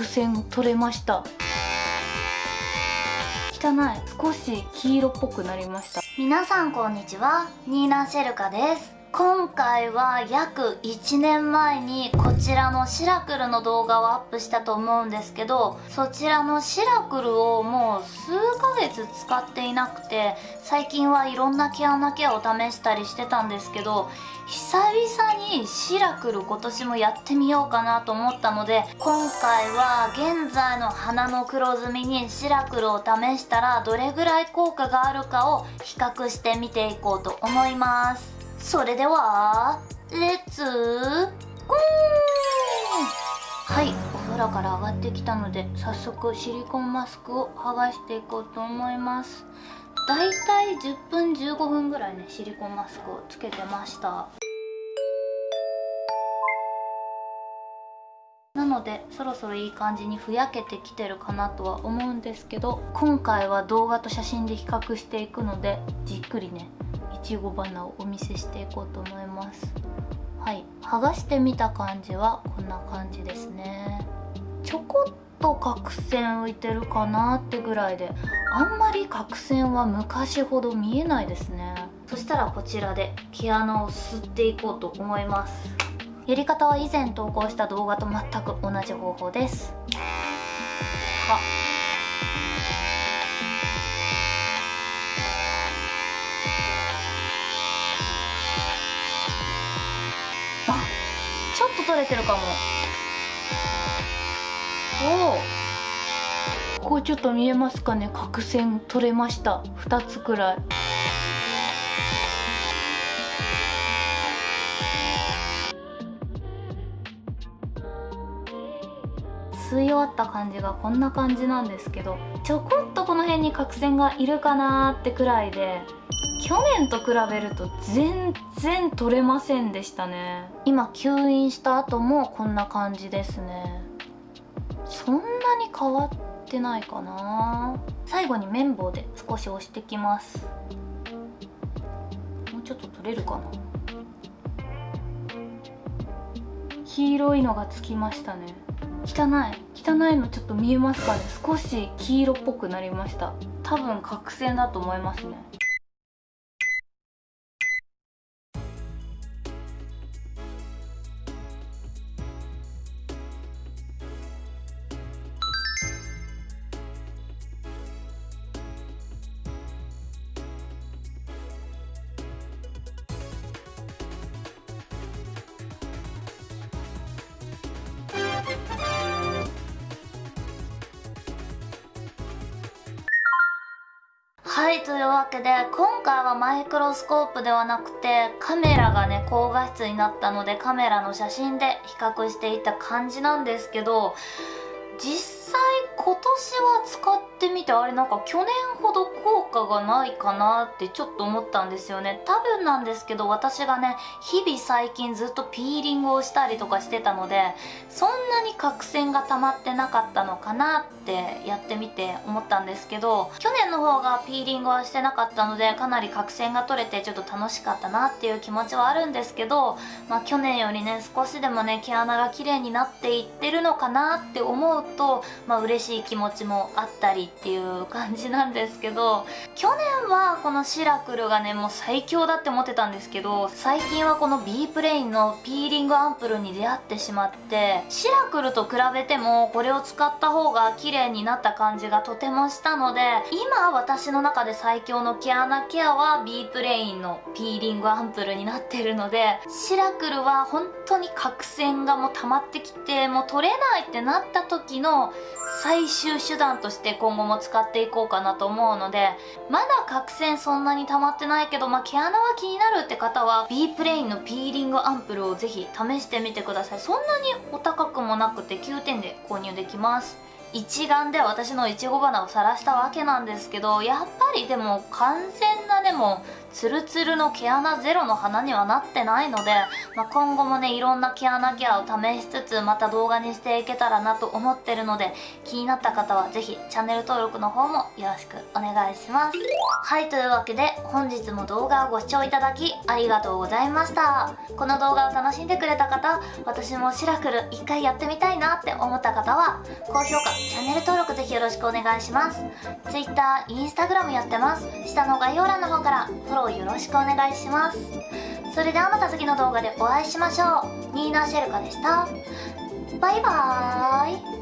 角栓取れました。汚い。少し黄色っぽくなりました。皆さんこんにちは。ニーナシェルカです。今回は約1年前にこちらのシラクルの動画をアップしたと思うんですけどそちらのシラクルをもう数ヶ月使っていなくて最近はいろんな毛穴ケアを試したりしてたんですけど久々にシラクル今年もやってみようかなと思ったので今回は現在の鼻の黒ずみにシラクルを試したらどれぐらい効果があるかを比較してみていこうと思います。それではレッツゴーはいお風呂から上がってきたので早速シリコンマスクを剥がしていこうと思います。だいたい10分15分ぐらいねシリコンマスクをつけてました。なのでそろそろいい感じにふやけてきてるかなとは思うんですけど今回は動画と写真で比較していくのでじっくりねちご花をお見せしていこうと思います。はい剥がしてみた感じはこんな感じですね。ちょこっと角栓浮いてるかなってぐらいであんまり角栓は昔ほど見えないですね。そしたらこちらで毛穴を吸っていこうと思います。やり方は以前投稿した動画と全く同じ方法です。は取れてるかも。おおここちょっと見えますかね。角栓取れました。2つくらい。吸い終わった感じがこんな感じなんですけどちょこっとこの辺に角栓がいるかなーってくらいで去年と比べると全然取れませんでしたね。今吸引した後もこんな感じですね。そんなに変わってないかな。最後に綿棒で少し押してきます。もうちょっと取れるかな。黄色いのがつきましたね。汚い。汚いのちょっと見えますかね。少し黄色っぽくなりました。多分角栓だと思いますね。はいというわけで今回はマイクロスコープではなくてカメラがね高画質になったのでカメラの写真で比較していた感じなんですけど実際今年は使ってみてあれなんか去年ほど効果がないかなってちょっと思ったんですよね。多分なんですけど私がね日々最近ずっとピーリングをしたりとかしてたのでそんなに角栓が溜まってなかったのかなってやってみて思ったんですけど去年の方がピーリングはしてなかったのでかなり角栓が取れてちょっと楽しかったなっていう気持ちはあるんですけどまあ去年よりね少しでもね毛穴が綺麗になっていってるのかなって思うととまあ嬉しい気持ちもあったりっていう感じなんですけど去年はこのシラクルがねもう最強だって思ってたんですけど最近はこの B プレインのピーリングアンプルに出会ってしまってシラクルと比べてもこれを使った方が綺麗になった感じがとてもしたので今私の中で最強の毛穴ケアは B プレインのピーリングアンプルになってるのでシラクルは本当に角栓がもう溜まってきてもう取れないってなった時の最終手段として今後も使っていこうかなと思うのでまだ角栓そんなに溜まってないけど、まあ、毛穴は気になるって方は B プレインのピーリングアンプルをぜひ試してみてください。そんなにお高くもなくて9点で購入できます。一眼で私のいちご花を晒したわけなんですけどやっぱりでも完全なでもツルツルの毛穴ゼロの花にはなってないので、まあ、今後もねいろんな毛穴ケアを試しつつまた動画にしていけたらなと思ってるので気になった方は是非チャンネル登録の方もよろしくお願いします。はいというわけで本日も動画をご視聴いただきありがとうございました。この動画を楽しんでくれた方私もシラクル一回やってみたいなって思った方は高評価チャンネル登録ぜひよろしくお願いします。Twitter、Instagram やってます。下の概要欄の方からフォローよろしくお願いします。それではまた次の動画でお会いしましょう。ニーナ・シェルカでした。バイバーイ。